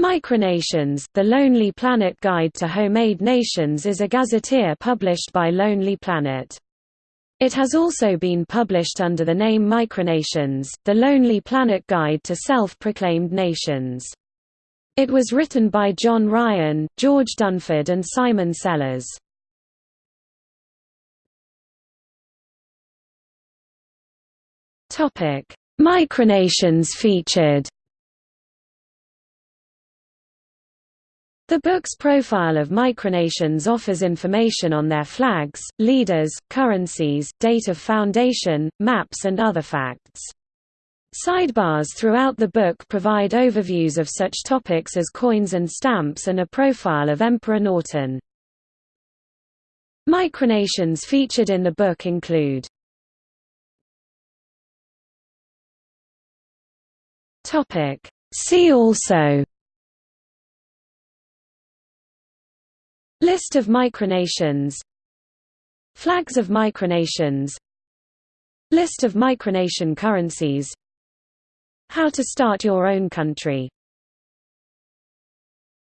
Micronations, The Lonely Planet Guide to Homemade Nations is a gazetteer published by Lonely Planet. It has also been published under the name Micronations, The Lonely Planet Guide to Self-Proclaimed Nations. It was written by John Ryan, George Dunford and Simon Sellers. Micronations featured The book's profile of micronations offers information on their flags, leaders, currencies, date of foundation, maps and other facts. Sidebars throughout the book provide overviews of such topics as coins and stamps and a profile of Emperor Norton. Micronations featured in the book include See also List of micronations. Flags of micronations. List of micronation currencies. How to start your own country